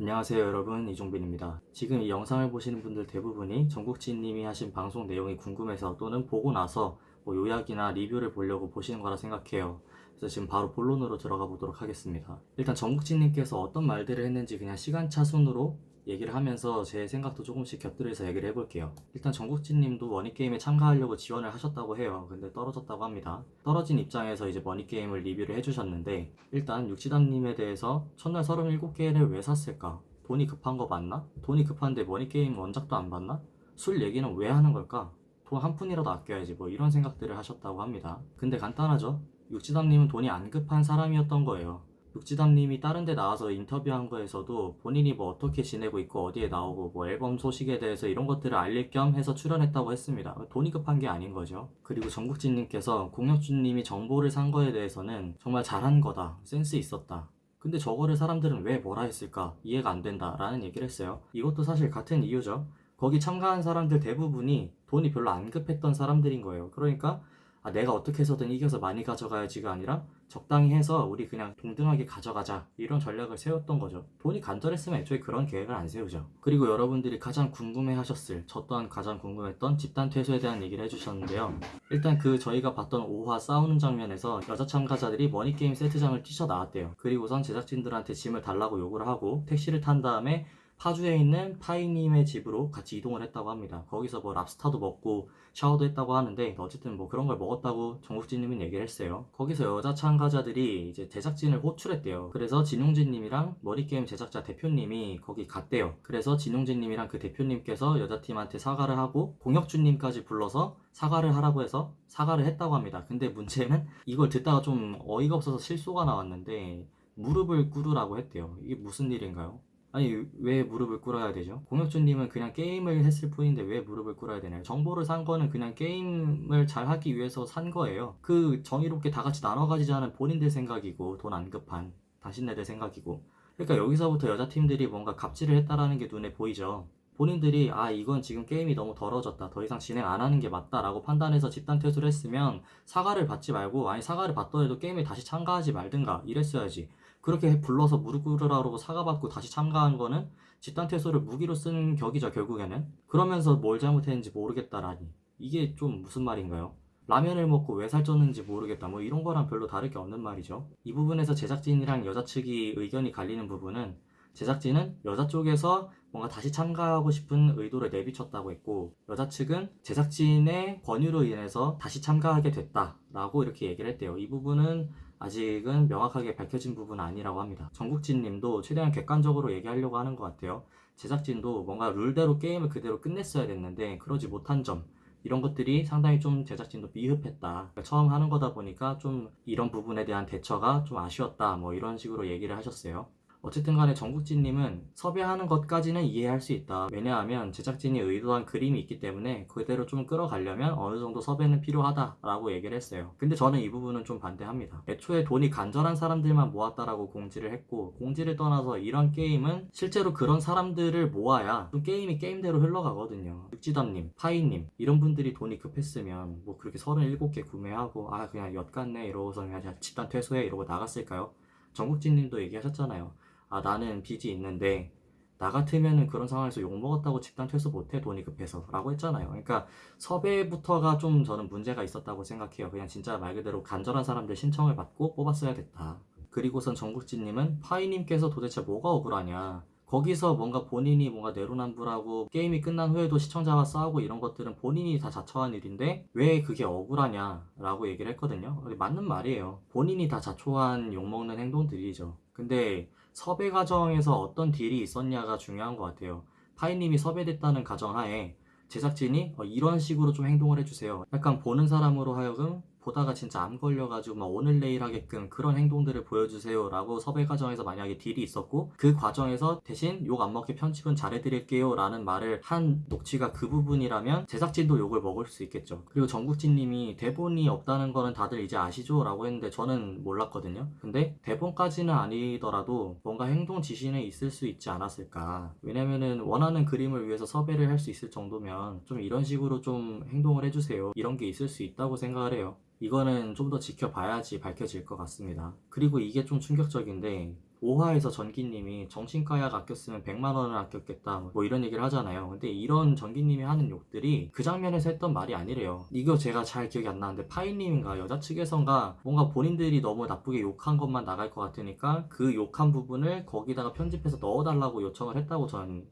안녕하세요 여러분 이종빈입니다. 지금 이 영상을 보시는 분들 대부분이 전국진님이 하신 방송 내용이 궁금해서 또는 보고 나서 뭐 요약이나 리뷰를 보려고 보시는 거라 생각해요. 그래서 지금 바로 본론으로 들어가 보도록 하겠습니다. 일단 전국진님께서 어떤 말들을 했는지 그냥 시간차 순으로 얘기를 하면서 제 생각도 조금씩 곁들여서 얘기를 해볼게요. 일단 전국진님도 머니게임에 참가하려고 지원을 하셨다고 해요. 근데 떨어졌다고 합니다. 떨어진 입장에서 이제 머니게임을 리뷰를 해주셨는데 일단 육지담님에 대해서 첫날 37개를 왜 샀을까? 돈이 급한 거 맞나? 돈이 급한데 머니게임 원작도 안 봤나? 술 얘기는 왜 하는 걸까? 돈 한 푼이라도 아껴야지 뭐 이런 생각들을 하셨다고 합니다. 근데 간단하죠? 육지담님은 돈이 안 급한 사람이었던 거예요. 육지담님이 다른 데 나와서 인터뷰한 거에서도 본인이 뭐 어떻게 지내고 있고 어디에 나오고 뭐 앨범 소식에 대해서 이런 것들을 알릴 겸 해서 출연했다고 했습니다. 돈이 급한 게 아닌 거죠. 그리고 전국진님께서 공혁준님이 정보를 산 거에 대해서는 정말 잘한 거다. 센스 있었다. 근데 저거를 사람들은 왜 뭐라 했을까? 이해가 안 된다. 라는 얘기를 했어요. 이것도 사실 같은 이유죠. 거기 참가한 사람들 대부분이 돈이 별로 안 급했던 사람들인 거예요. 그러니까 아, 내가 어떻게 해서든 이겨서 많이 가져가야지가 아니라 적당히 해서 우리 그냥 동등하게 가져가자. 이런 전략을 세웠던 거죠. 돈이 간절했으면 애초에 그런 계획을 안 세우죠. 그리고 여러분들이 가장 궁금해 하셨을 저 또한 가장 궁금했던 집단 퇴소에 대한 얘기를 해주셨는데요. 일단 그 저희가 봤던 5화 싸우는 장면에서 여자 참가자들이 머니게임 세트장을 뛰쳐나왔대요. 그리고선 제작진들한테 짐을 달라고 요구를 하고 택시를 탄 다음에 파주에 있는 파이님의 집으로 같이 이동을 했다고 합니다. 거기서 뭐 랍스타도 먹고 샤워도 했다고 하는데 어쨌든 뭐 그런 걸 먹었다고 정국진님은 얘기를 했어요. 거기서 여자 참가자들이 이제 제작진을 호출했대요. 그래서 진용진님이랑 머리게임 제작자 대표님이 거기 갔대요. 그래서 진용진님이랑 그 대표님께서 여자팀한테 사과를 하고 공혁준님까지 불러서 사과를 하라고 해서 사과를 했다고 합니다. 근데 문제는 이걸 듣다가 좀 어이가 없어서 실소가 나왔는데 무릎을 꿇으라고 했대요. 이게 무슨 일인가요? 아니 왜 무릎을 꿇어야 되죠? 공혁준님은 그냥 게임을 했을 뿐인데 왜 무릎을 꿇어야 되나요? 정보를 산 거는 그냥 게임을 잘 하기 위해서 산 거예요. 그 정의롭게 다 같이 나눠 가지자는 본인들 생각이고 돈 안 급한 당신네들 생각이고 그러니까 여기서부터 여자 팀들이 뭔가 갑질을 했다라는 게 눈에 보이죠. 본인들이 아 이건 지금 게임이 너무 더러워졌다 더 이상 진행 안 하는 게 맞다 라고 판단해서 집단 퇴소를 했으면 사과를 받지 말고 아니 사과를 받더라도 게임에 다시 참가하지 말든가 이랬어야지 그렇게 불러서 무릎 꿇으라고 사과받고 다시 참가한 거는 집단 퇴소를 무기로 쓴 격이죠 결국에는. 그러면서 뭘 잘못했는지 모르겠다라니. 이게 좀 무슨 말인가요? 라면을 먹고 왜 살쪘는지 모르겠다. 뭐 이런 거랑 별로 다를 게 없는 말이죠. 이 부분에서 제작진이랑 여자 측이 의견이 갈리는 부분은 제작진은 여자 쪽에서 뭔가 다시 참가하고 싶은 의도를 내비쳤다고 했고 여자 측은 제작진의 권유로 인해서 다시 참가하게 됐다라고 이렇게 얘기를 했대요. 이 부분은 아직은 명확하게 밝혀진 부분은 아니라고 합니다. 정국진 님도 최대한 객관적으로 얘기하려고 하는 것 같아요. 제작진도 뭔가 룰대로 게임을 그대로 끝냈어야 됐는데 그러지 못한 점 이런 것들이 상당히 좀 제작진도 미흡했다. 처음 하는 거다 보니까 좀 이런 부분에 대한 대처가 좀 아쉬웠다. 뭐 이런 식으로 얘기를 하셨어요. 어쨌든 간에 정국진님은 섭외하는 것까지는 이해할 수 있다. 왜냐하면 제작진이 의도한 그림이 있기 때문에 그대로 좀 끌어가려면 어느 정도 섭외는 필요하다 라고 얘기를 했어요. 근데 저는 이 부분은 좀 반대합니다. 애초에 돈이 간절한 사람들만 모았다라고 공지를 했고 공지를 떠나서 이런 게임은 실제로 그런 사람들을 모아야 좀 게임이 게임대로 흘러가거든요. 육지담님, 파이님 이런 분들이 돈이 급했으면 뭐 그렇게 37개 구매하고 아 그냥 엿 같네 이러고서 그냥 집단 퇴소해 이러고 나갔을까요? 정국진님도 얘기하셨잖아요. 아 나는 빚이 있는데 나 같으면은 그런 상황에서 욕먹었다고 집단 퇴소 못해 돈이 급해서 라고 했잖아요. 그러니까 섭외부터가 좀 저는 문제가 있었다고 생각해요. 그냥 진짜 말 그대로 간절한 사람들 신청을 받고 뽑았어야 됐다. 그리고선 정국진님은 파이님께서 도대체 뭐가 억울하냐? 거기서 뭔가 본인이 뭔가 내로남불하고 게임이 끝난 후에도 시청자와 싸우고 이런 것들은 본인이 다 자처한 일인데 왜 그게 억울하냐 라고 얘기를 했거든요. 맞는 말이에요. 본인이 다 자초한 욕먹는 행동들이죠. 근데 섭외 과정에서 어떤 딜이 있었냐가 중요한 것 같아요. 파이님이 섭외됐다는 가정하에 제작진이 어, 이런 식으로 좀 행동을 해주세요. 약간 보는 사람으로 하여금 보다가 진짜 암 걸려가지고 막 오늘 내일 하게끔 그런 행동들을 보여주세요 라고 섭외 과정에서 만약에 딜이 있었고 그 과정에서 대신 욕 안 먹게 편집은 잘해드릴게요 라는 말을 한 녹취가 그 부분이라면 제작진도 욕을 먹을 수 있겠죠. 그리고 정국진님이 대본이 없다는 거는 다들 이제 아시죠? 라고 했는데 저는 몰랐거든요. 근데 대본까지는 아니더라도 뭔가 행동 지시는 있을 수 있지 않았을까. 왜냐면은 원하는 그림을 위해서 섭외를 할 수 있을 정도면 좀 이런 식으로 좀 행동을 해주세요. 이런 게 있을 수 있다고 생각을 해요 이거는 좀 더 지켜봐야지 밝혀질 것 같습니다. 그리고 이게 좀 충격적인데 5화에서 전기님이 정신과 약 아꼈으면 100만 원을 아꼈겠다 뭐 이런 얘기를 하잖아요 근데 이런 전기님이 하는 욕들이 그 장면에서 했던 말이 아니래요 이거 제가 잘 기억이 안 나는데 파이님인가 여자 측에선가 뭔가 본인들이 너무 나쁘게 욕한 것만 나갈 것 같으니까 그 욕한 부분을 거기다가 편집해서 넣어달라고 요청을 했다고 전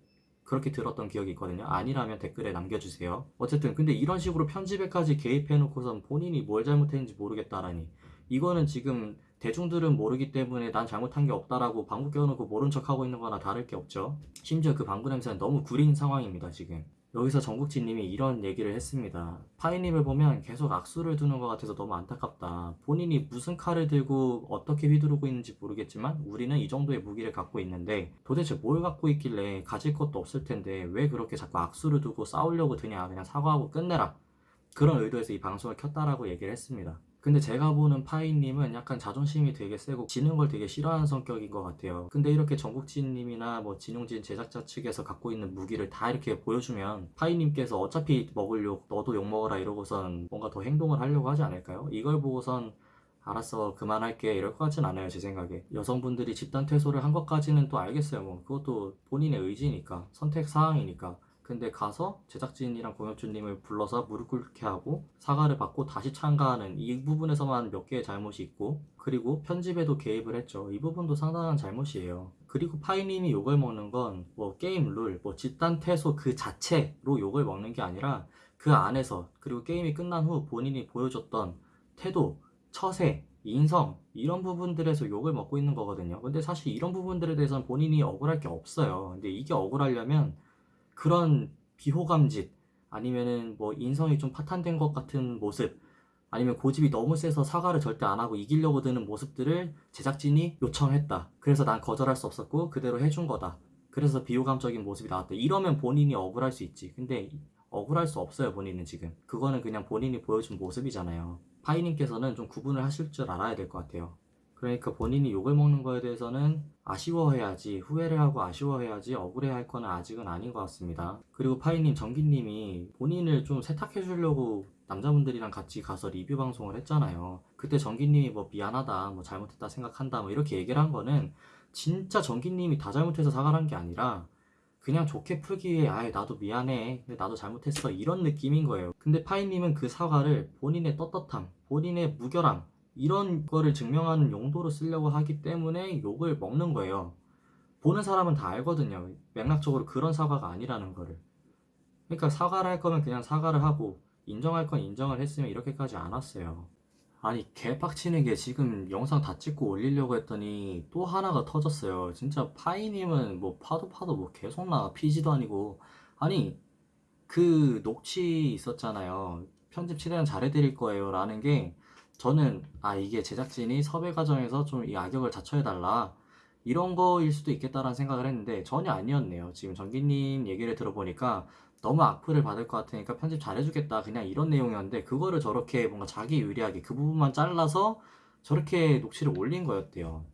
그렇게 들었던 기억이 있거든요. 아니라면 댓글에 남겨주세요. 어쨌든 근데 이런 식으로 편집에까지 개입해놓고선 본인이 뭘 잘못했는지 모르겠다라니 이거는 지금 대중들은 모르기 때문에 난 잘못한 게 없다라고 방구 껴놓고 모른 척하고 있는 거나 다를 게 없죠. 심지어 그 방구 냄새는 너무 구린 상황입니다, 지금. 여기서 정국진님이 이런 얘기를 했습니다. 파이님을 보면 계속 악수를 두는 것 같아서 너무 안타깝다. 본인이 무슨 칼을 들고 어떻게 휘두르고 있는지 모르겠지만 우리는 이 정도의 무기를 갖고 있는데 도대체 뭘 갖고 있길래 가질 것도 없을 텐데 왜 그렇게 자꾸 악수를 두고 싸우려고 드냐. 그냥 사과하고 끝내라. 그런 의도에서 이 방송을 켰다라고 얘기를 했습니다. 근데 제가 보는 파이님은 약간 자존심이 되게 세고 지는 걸 되게 싫어하는 성격인 것 같아요. 근데 이렇게 정국진님이나 뭐 진용진 제작자 측에서 갖고 있는 무기를 다 이렇게 보여주면 파이님께서 어차피 먹을 욕 너도 욕 먹어라. 이러고선 뭔가 더 행동을 하려고 하지 않을까요? 이걸 보고선 알았어 그만할게. 이럴 것 같진 않아요 제 생각에. 여성분들이 집단 퇴소를 한 것까지는 또 알겠어요. 뭐 그것도 본인의 의지니까 선택 사항이니까 근데 가서 제작진이랑 공혁주님을 불러서 무릎 꿇게 하고 사과를 받고 다시 참가하는 이 부분에서만 몇 개의 잘못이 있고 그리고 편집에도 개입을 했죠. 이 부분도 상당한 잘못이에요. 그리고 파이님이 욕을 먹는 건 뭐 게임 룰, 뭐 집단 퇴소 그 자체로 욕을 먹는 게 아니라 그 안에서 그리고 게임이 끝난 후 본인이 보여줬던 태도, 처세, 인성 이런 부분들에서 욕을 먹고 있는 거거든요. 근데 사실 이런 부분들에 대해서는 본인이 억울할 게 없어요. 근데 이게 억울하려면 그런 비호감짓 아니면은 뭐 인성이 좀 파탄된 것 같은 모습 아니면 고집이 너무 세서 사과를 절대 안 하고 이기려고 드는 모습들을 제작진이 요청했다. 그래서 난 거절할 수 없었고 그대로 해준 거다. 그래서 비호감적인 모습이 나왔다. 이러면 본인이 억울할 수 있지. 근데 억울할 수 없어요, 본인은 지금. 그거는 그냥 본인이 보여준 모습이잖아요. 파이님께서는 좀 구분을 하실 줄 알아야 될 것 같아요. 그러니까 본인이 욕을 먹는 거에 대해서는 아쉬워해야지 후회를 하고 아쉬워해야지 억울해할 거는 아직은 아닌 것 같습니다. 그리고 파이님 정기님이 본인을 좀 세탁해 주려고 남자분들이랑 같이 가서 리뷰 방송을 했잖아요. 그때 정기님이 뭐 미안하다, 뭐 잘못했다 생각한다, 뭐 이렇게 얘기를 한 거는 진짜 정기님이 다 잘못해서 사과를 한 게 아니라 그냥 좋게 풀기 위해 아예 나도 미안해, 근데 나도 잘못했어 이런 느낌인 거예요. 근데 파이님은 그 사과를 본인의 떳떳함, 본인의 무결함 이런 거를 증명하는 용도로 쓰려고 하기 때문에 욕을 먹는 거예요. 보는 사람은 다 알거든요. 맥락적으로 그런 사과가 아니라는 거를. 그러니까 사과를 할 거면 그냥 사과를 하고 인정할 건 인정을 했으면 이렇게까지 안 왔어요. 아니 개빡치는 게 지금 영상 다 찍고 올리려고 했더니 또 하나가 터졌어요. 진짜 파이님은 뭐 파도 파도 뭐 계속 나와 피지도 아니고 아니 그 녹취 있었잖아요. 편집 최대한 잘해드릴 거예요 라는 게 저는 아 이게 제작진이 섭외 과정에서 좀 이 악역을 자처해달라 이런 거일 수도 있겠다라는 생각을 했는데 전혀 아니었네요. 지금 정기님 얘기를 들어보니까 너무 악플을 받을 것 같으니까 편집 잘해주겠다 그냥 이런 내용이었는데 그거를 저렇게 뭔가 자기 유리하게 그 부분만 잘라서 저렇게 녹취를 올린 거였대요.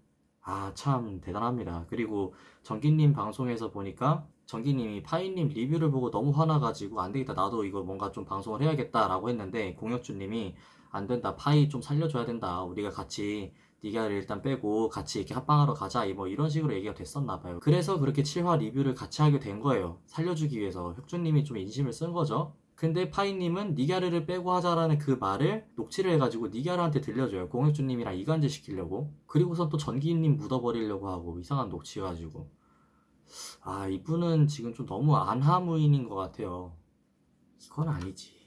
아 참 대단합니다. 그리고 정기님 방송에서 보니까 정기님이 파이님 리뷰를 보고 너무 화나가지고 안 되겠다 나도 이거 뭔가 좀 방송을 해야겠다라고 했는데 공혁주님이 안 된다. 파이 좀 살려줘야 된다. 우리가 같이 니가를 일단 빼고 같이 이렇게 합방하러 가자. 뭐 이런 식으로 얘기가 됐었나 봐요. 그래서 그렇게 7화 리뷰를 같이 하게 된 거예요. 살려주기 위해서. 혁준님이 좀 인심을 쓴 거죠. 근데 파이님은 니가르를 빼고 하자라는 그 말을 녹취를 해가지고 니가르한테 들려줘요. 공혁준님이랑 이간질 시키려고. 그리고선 또 전기님 묻어버리려고 하고 이상한 녹취 가지고. 아 이분은 지금 좀 너무 안하무인인 것 같아요. 이건 아니지